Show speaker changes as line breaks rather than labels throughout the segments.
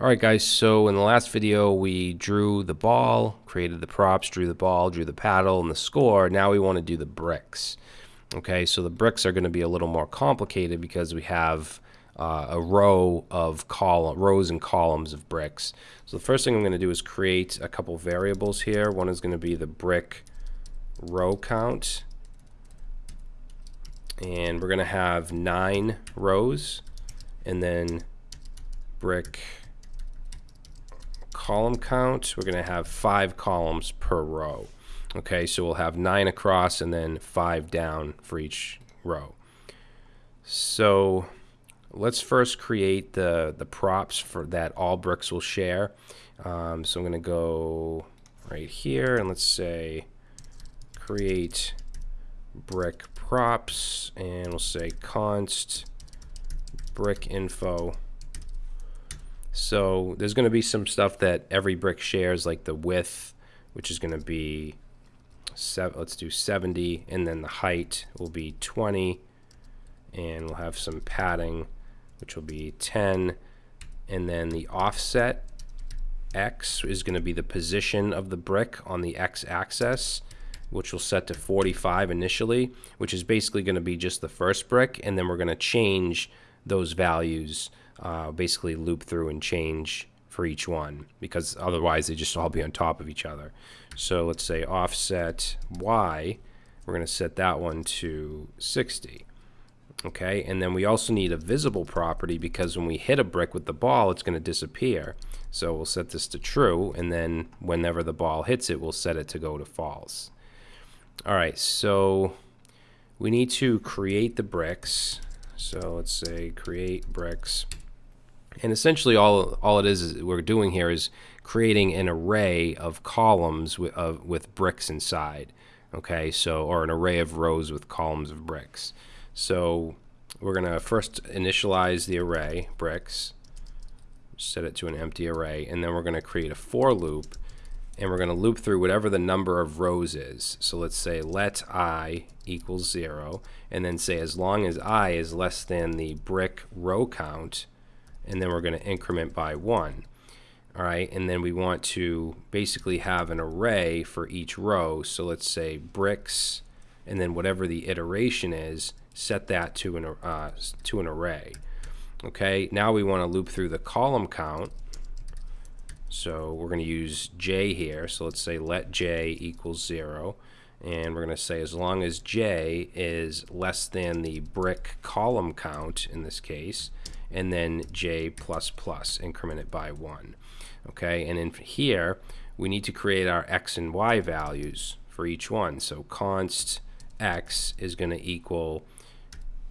Alright guys, so in the last video we drew the ball, created the props, drew the ball, drew the paddle, and the score. Now we want to do the bricks. Okay, so the bricks are going to be a little more complicated because we have uh, a row of column, rows and columns of bricks. So the first thing I'm going to do is create a couple variables here. One is going to be the brick row count. And we're going to have nine rows and then brick column count, we're going to have five columns per row. Okay, so we'll have nine across and then five down for each row. So let's first create the, the props for that all bricks will share. Um, so I'm going to go right here and let's say create brick props and we'll say const brick info so there's going to be some stuff that every brick shares, like the width, which is going to be, seven, let's do 70, and then the height will be 20, and we'll have some padding, which will be 10, and then the offset x is going to be the position of the brick on the x-axis, which will set to 45 initially, which is basically going to be just the first brick, and then we're going to change those values uh, basically loop through and change for each one because otherwise they just all be on top of each other. So let's say offset y, we're going to set that one to 60. Okay, and then we also need a visible property because when we hit a brick with the ball, it's going to disappear. So we'll set this to true, and then whenever the ball hits it, we'll set it to go to false. All right, so we need to create the bricks. So let's say create bricks. And essentially all, all it is, is we're doing here is creating an array of columns with, of, with bricks inside. Okay, so, or an array of rows with columns of bricks. So we're going to first initialize the array, bricks, set it to an empty array, and then we're going to create a for loop, and we're going to loop through whatever the number of rows is. So let's say let i equals 0, and then say as long as i is less than the brick row count, and then we're going to increment by 1. All right, and then we want to basically have an array for each row. So let's say bricks, and then whatever the iteration is, set that to an, uh, to an array. Okay, now we want to loop through the column count. So we're going to use j here. So let's say let j equals 0. And we're going to say as long as j is less than the brick column count in this case, and then j plus plus, increment it by 1. Okay, and in here, we need to create our x and y values for each one. So const x is going to equal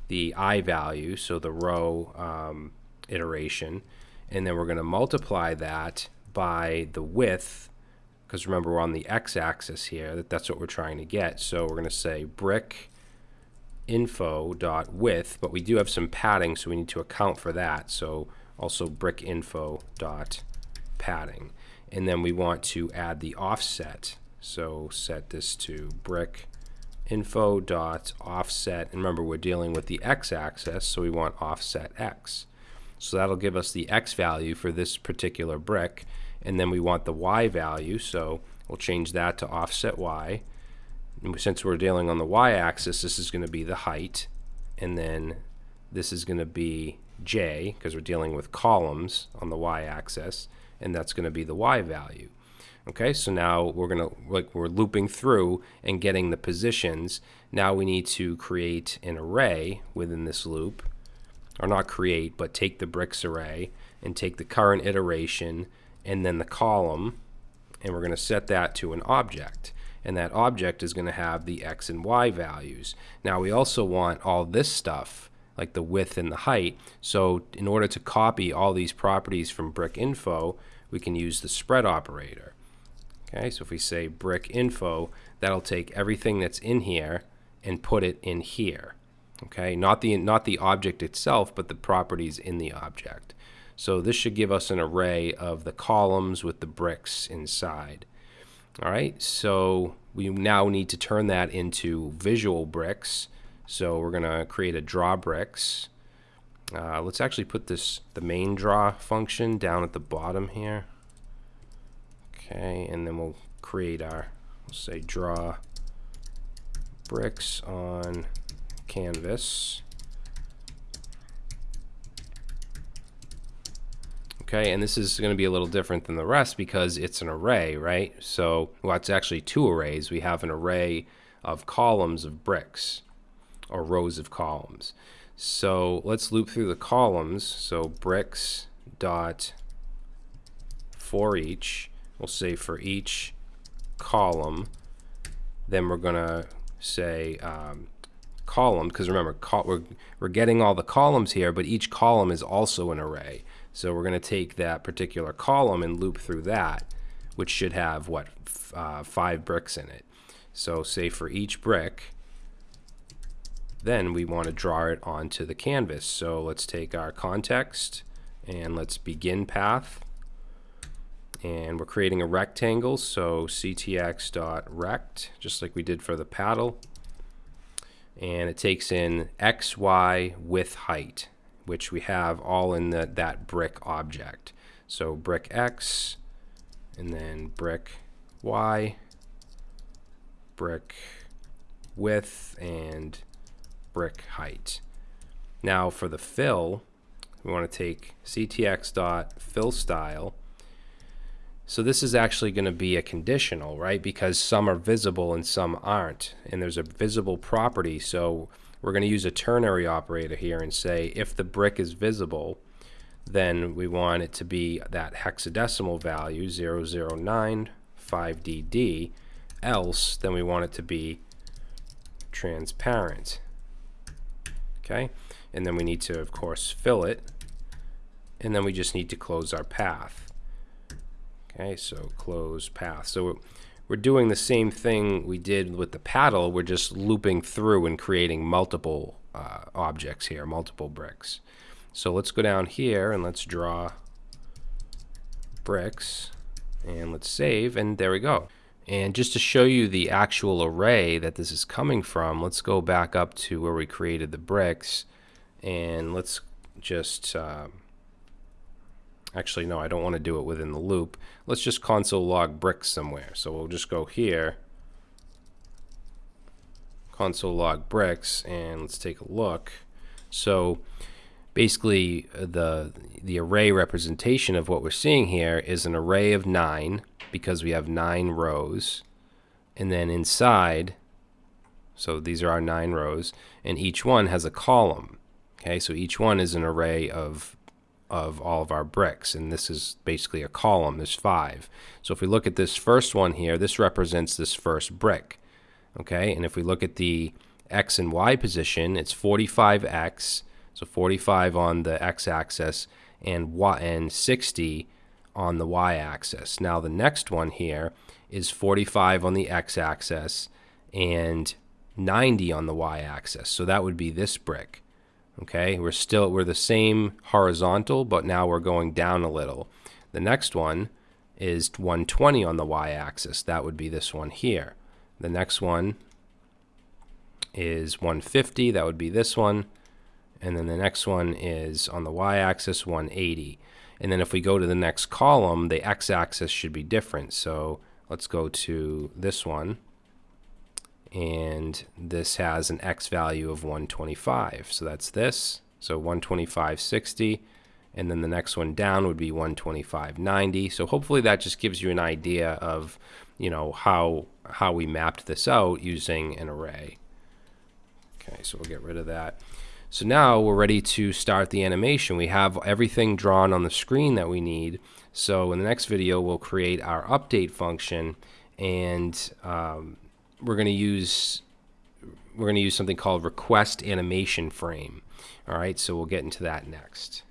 the i value, so the row um, iteration, and then we're going to multiply that by the width, because remember we're on the x-axis here, that that's what we're trying to get. So we're going to say brick info dot width, but we do have some padding, so we need to account for that. So also brick info dot padding. And then we want to add the offset. So set this to brick info dot offset. And remember, we're dealing with the x-axis, so we want offset x. So that'll give us the x value for this particular brick. And then we want the y value, so we'll change that to offset y since we're dealing on the y-axis, this is going to be the height, and then this is going to be j, because we're dealing with columns on the y-axis, and that's going to be the y value. Okay, so now we're going to, like, we're looping through and getting the positions. Now we need to create an array within this loop, or not create, but take the bricks array and take the current iteration and then the column, and we're going to set that to an object and that object is going to have the x and y values. Now we also want all this stuff like the width and the height. So in order to copy all these properties from brick info, we can use the spread operator. Okay, so if we say brick info, that'll take everything that's in here and put it in here. Okay, not the not the object itself, but the properties in the object. So this should give us an array of the columns with the bricks inside. All right, so we now need to turn that into visual bricks. So we're going to create a draw bricks. Uh, let's actually put this the main draw function down at the bottom here. Okay, and then we'll create our, say draw bricks on canvas. Okay, and this is going to be a little different than the rest because it's an array, right? So, well, it's actually two arrays. We have an array of columns of bricks or rows of columns. So let's loop through the columns. So bricks dot for each. We'll say for each column. Then we're going to say um, column because remember we're, we're getting all the columns here, but each column is also an array. So we're going to take that particular column and loop through that, which should have what uh, five bricks in it. So say for each brick, then we want to draw it onto the canvas. So let's take our context and let's begin path. And we're creating a rectangle, so ctx.rect, just like we did for the paddle. And it takes in x, y, width, height, which we have all in the, that brick object. So brick x, and then brick y, brick width, and brick height. Now for the fill, we want to take ctx.fillStyle. So this is actually going to be a conditional, right? Because some are visible and some aren't. And there's a visible property. So we're going to use a ternary operator here and say if the brick is visible, then we want it to be that hexadecimal value 0095DD. Else, then we want it to be transparent. Okay? And then we need to of course fill it. And then we just need to close our path. Okay? So close path. So we're doing the same thing we did with the paddle. We're just looping through and creating multiple uh, objects here multiple bricks. So let's go down here and let's draw bricks and let's save and there we go. And just to show you the actual array that this is coming from, let's go back up to where we created the bricks and let's just, uh, actually no, I don't want to do it within the loop. Let's just console log bricks somewhere. So we'll just go here, console log bricks, and let's take a look. So basically uh, the, the array representation of what we're seeing here is an array of nine because we have nine rows. And then inside, so these are our nine rows, and each one has a column. Okay, so each one is an array of of all of our bricks, and this is basically a column. There's five. So if we look at this first one here, this represents this first brick. Okay, and if we look at the x and y position, it's 45x, so 45 on the x-axis, and y and 60 on the y-axis. Now the next one here is 45 on the x-axis and 90 on the y-axis. So that would be this brick. Okay, we're still we're the same horizontal, but now we're going down a little. The next one is 120 on the y-axis. That would be this one here. The next one is 150. That would be this one. And then the next one is on the y-axis 180. And then if we go to the next column, the x-axis should be different. So let's go to this one. And this has an x value of 125. So that's this. So 125.60. And then the next one down would be 125.90. So hopefully that just gives you an idea of, you know, how how we mapped this out using an array. Okay, so we'll get rid of that. So now we're ready to start the animation. We have everything drawn on the screen that we need. So in the next video, we'll create our update function and um, we're going to use we're going to use something called request animation frame. All right, so we'll get into that next.